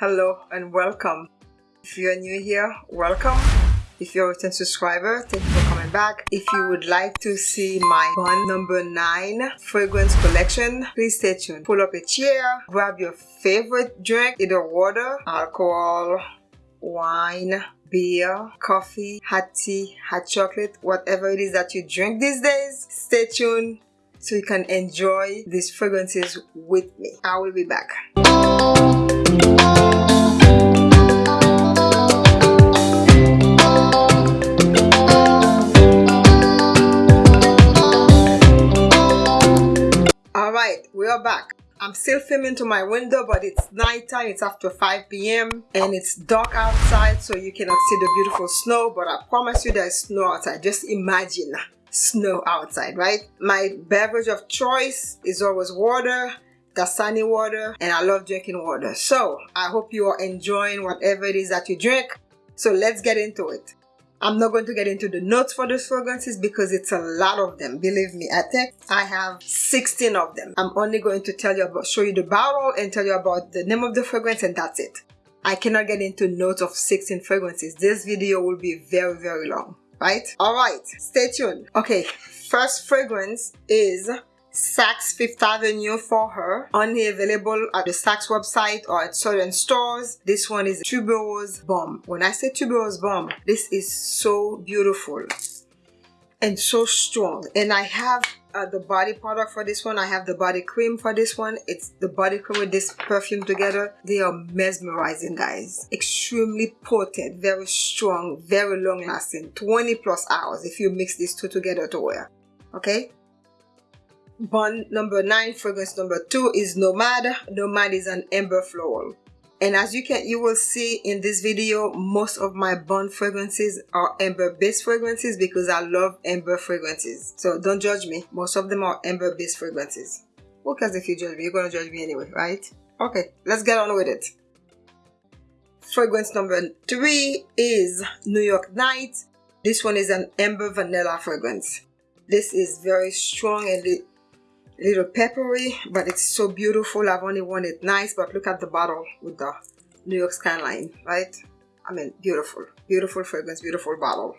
Hello and welcome. If you're new here, welcome. If you're a return subscriber, thank you for coming back. If you would like to see my Bond number 9 fragrance collection, please stay tuned. Pull up a chair, grab your favorite drink, either water, alcohol, wine, beer, coffee, hot tea, hot chocolate, whatever it is that you drink these days. Stay tuned so you can enjoy these fragrances with me. I will be back. Alright, we are back. I'm still filming to my window but it's nighttime, it's after 5 p.m. and it's dark outside so you cannot see the beautiful snow but I promise you there's snow outside. Just imagine snow outside, right? My beverage of choice is always water, Dasani water and I love drinking water. So I hope you are enjoying whatever it is that you drink. So let's get into it. I'm not going to get into the notes for those fragrances because it's a lot of them. Believe me, I think I have 16 of them. I'm only going to tell you about, show you the bottle and tell you about the name of the fragrance and that's it. I cannot get into notes of 16 fragrances. This video will be very, very long, right? All right, stay tuned. Okay, first fragrance is Saks Fifth Avenue for her. Only available at the Saks website or at certain stores. This one is Tuberose Bomb. When I say Tuberose Bomb, this is so beautiful and so strong. And I have uh, the body product for this one. I have the body cream for this one. It's the body cream with this perfume together. They are mesmerizing, guys. Extremely potent, very strong, very long lasting. 20 plus hours if you mix these two together to wear. Okay? Bond number 9, fragrance number 2 is Nomad. Nomad is an amber floral. And as you can, you will see in this video, most of my Bond fragrances are amber based fragrances because I love amber fragrances. So don't judge me. Most of them are amber based fragrances. Who cares if you judge me? You're going to judge me anyway, right? Okay, let's get on with it. Fragrance number 3 is New York Night. This one is an amber vanilla fragrance. This is very strong and it little peppery but it's so beautiful. I've only worn it nice but look at the bottle with the new york skyline right? I mean beautiful beautiful fragrance beautiful bottle.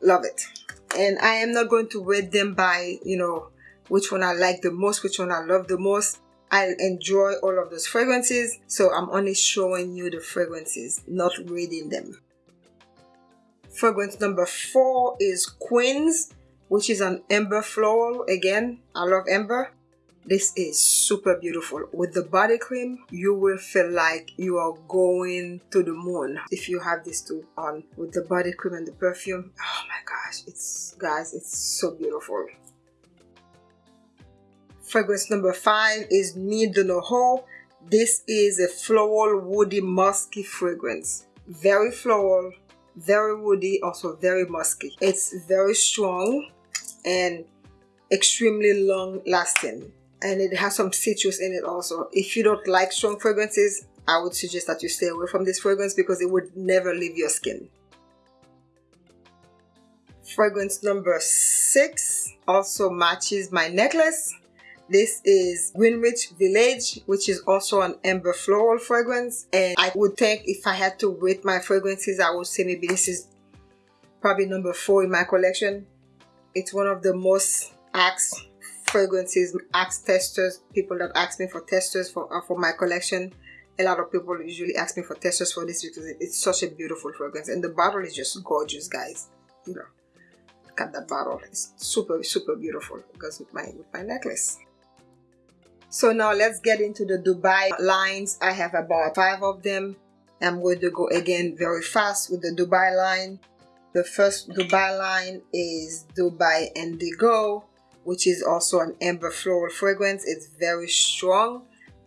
Love it. And i am not going to rate them by you know which one i like the most which one i love the most. I enjoy all of those fragrances so i'm only showing you the fragrances not reading them. Fragrance number four is queens which is an amber floral. Again i love amber. This is super beautiful. With the body cream you will feel like you are going to the moon. If you have these two on with the body cream and the perfume. Oh my gosh it's guys it's so beautiful. Fragrance number five is Nuit de Noho this is a floral woody musky fragrance. Very floral very woody also very musky. It's very strong and extremely long lasting and it has some citrus in it also if you don't like strong fragrances I would suggest that you stay away from this fragrance because it would never leave your skin fragrance number six also matches my necklace this is Greenwich Village, which is also an amber floral fragrance. And I would think if I had to rate my fragrances, I would say maybe this is probably number four in my collection. It's one of the most asked fragrances, asked testers, people that ask me for testers for, uh, for my collection. A lot of people usually ask me for testers for this because it, it's such a beautiful fragrance. And the bottle is just gorgeous, guys. You know, look at that bottle. It's super, super beautiful. Goes with my, with my necklace. So now let's get into the Dubai lines. I have about five of them. I'm going to go again very fast with the Dubai line. The first Dubai line is Dubai Indigo, which is also an amber floral fragrance. It's very strong,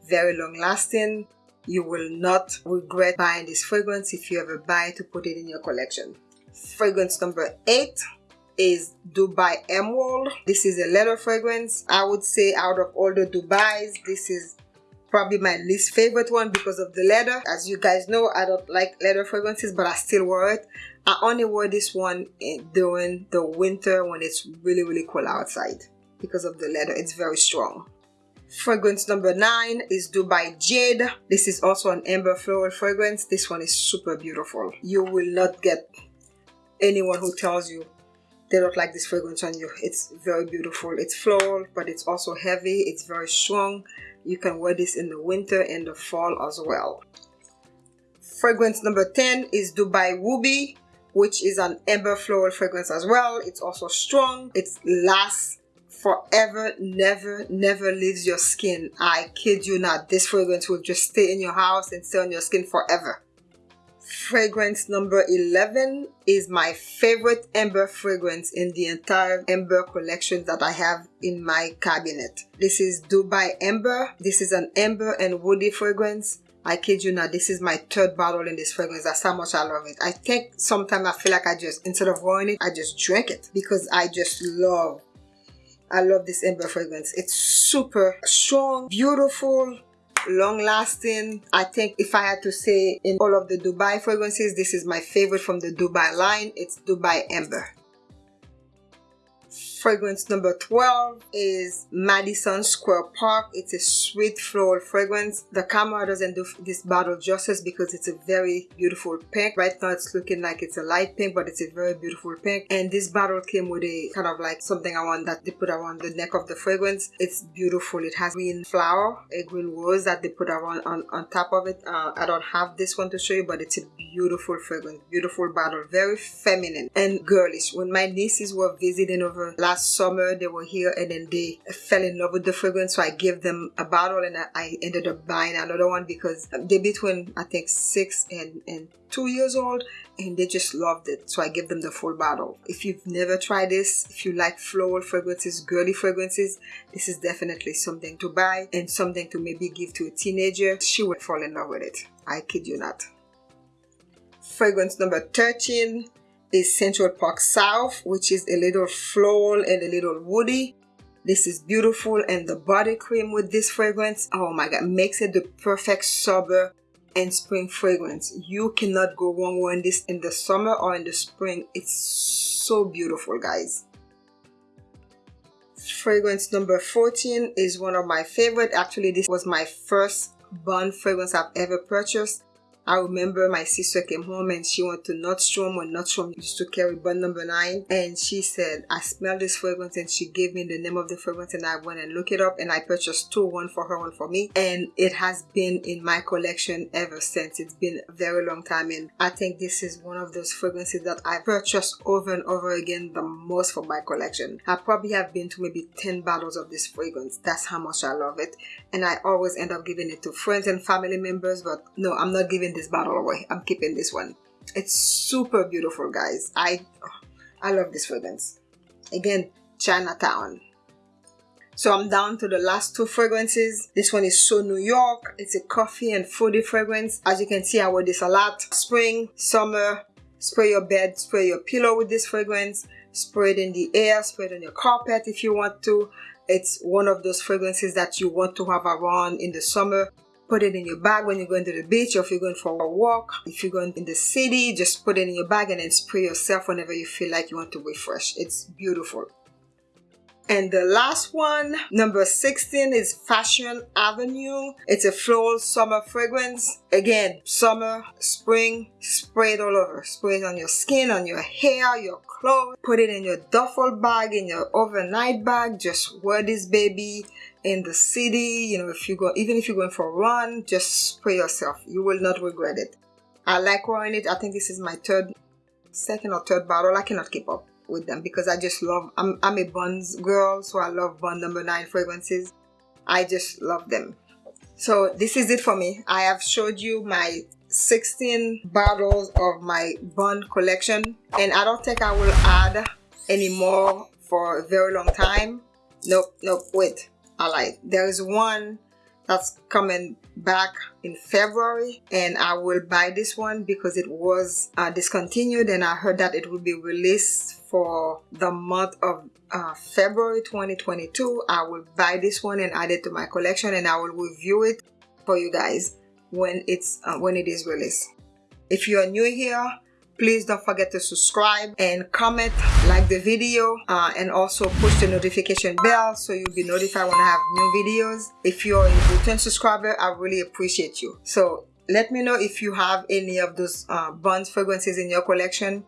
very long lasting. You will not regret buying this fragrance if you ever buy to put it in your collection. Fragrance number eight is Dubai Emerald. This is a leather fragrance. I would say out of all the Dubais, this is probably my least favorite one because of the leather. As you guys know, I don't like leather fragrances, but I still wear it. I only wear this one during the winter when it's really really cool outside because of the leather it's very strong Fragrance number nine is Dubai Jade. This is also an amber floral fragrance. This one is super beautiful. You will not get anyone who tells you they don't like this fragrance on you. It's very beautiful. It's floral, but it's also heavy. It's very strong. You can wear this in the winter and the fall as well. Fragrance number 10 is Dubai Ruby, which is an amber floral fragrance as well. It's also strong. It lasts forever, never, never leaves your skin. I kid you not. This fragrance will just stay in your house and stay on your skin forever fragrance number 11 is my favorite amber fragrance in the entire amber collection that I have in my cabinet. This is Dubai Amber. This is an amber and woody fragrance. I kid you not, this is my third bottle in this fragrance. That's how much I love it. I think sometimes I feel like I just, instead of wearing it, I just drink it because I just love I love this amber fragrance. It's super strong, beautiful, long lasting i think if i had to say in all of the dubai fragrances this is my favorite from the dubai line it's dubai amber fragrance number 12 is Madison Square Park. It's a sweet floral fragrance. The camera doesn't do this bottle justice because it's a very beautiful pink. Right now it's looking like it's a light pink but it's a very beautiful pink. And this bottle came with a kind of like something I want that they put around the neck of the fragrance. It's beautiful. It has green flower, a green rose that they put around on, on top of it. Uh, I don't have this one to show you but it's a beautiful fragrance. Beautiful bottle. Very feminine and girlish. When my nieces were visiting over last summer they were here and then they fell in love with the fragrance so I gave them a bottle and I ended up buying another one because they're between I think six and, and two years old and they just loved it so I gave them the full bottle. If you've never tried this, if you like floral fragrances, girly fragrances, this is definitely something to buy and something to maybe give to a teenager. She will fall in love with it. I kid you not. Fragrance number 13 is Central Park South, which is a little floral and a little woody. This is beautiful and the body cream with this fragrance, oh my god, makes it the perfect summer and spring fragrance. You cannot go wrong wearing this in the summer or in the spring. It's so beautiful, guys. Fragrance number 14 is one of my favorite. Actually, this was my first bond fragrance I've ever purchased. I remember my sister came home and she went to Nordstrom when Nordstrom used to carry Bond number nine. And she said I smell this fragrance. And she gave me the name of the fragrance and I went and looked it up and I purchased two one for her one for me. And it has been in my collection ever since. It's been a very long time. And I think this is one of those fragrances that I purchased over and over again the most for my collection. I probably have been to maybe 10 bottles of this fragrance. That's how much I love it. And I always end up giving it to friends and family members but no I'm not giving this bottle away I'm keeping this one it's super beautiful guys I I love this fragrance again Chinatown so I'm down to the last two fragrances. This one is So New York. It's a coffee and fruity fragrance. As you can see, I wear this a lot. Spring, summer, spray your bed, spray your pillow with this fragrance. Spray it in the air, spray it on your carpet if you want to. It's one of those fragrances that you want to have around in the summer put it in your bag when you're going to the beach or if you're going for a walk. If you're going in the city, just put it in your bag and then spray yourself whenever you feel like you want to refresh. It's beautiful. And the last one, number 16 is Fashion Avenue. It's a floral summer fragrance. Again, summer, spring, spray it all over. Spray it on your skin, on your hair, your clothes. Put it in your duffel bag, in your overnight bag. Just wear this baby in the city you know if you go even if you're going for a run just spray yourself. You will not regret it. I like wearing it. I think this is my third second or third bottle i cannot keep up with them because i just love i'm, I'm a Bonds girl so i love Bond number nine fragrances. I just love them. So this is it for me. I have showed you my 16 bottles of my Bond collection and i don't think i will add any more for a very long time. Nope nope wait alright there is one that's coming back in February and I will buy this one because it was uh, discontinued and I heard that it will be released for the month of uh, February 2022 I will buy this one and add it to my collection and I will review it for you guys when it's uh, when it is released. If you are new here please don't forget to subscribe and comment like the video uh, and also push the notification bell so you'll be notified when i have new videos if you're a return subscriber i really appreciate you so let me know if you have any of those uh, Bonds fragrances in your collection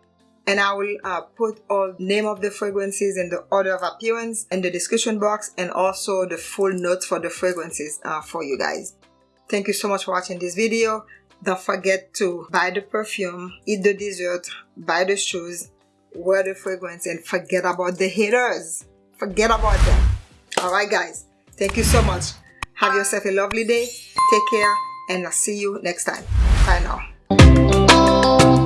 and I will uh, put all name of the fragrances and the order of appearance in the description box and also the full notes for the fragrances uh, for you guys. Thank you so much for watching this video. Don't forget to buy the perfume, eat the dessert, buy the shoes, wear the fragrance, and forget about the haters. Forget about them. Alright guys, thank you so much. Have yourself a lovely day. Take care and I'll see you next time. Bye now.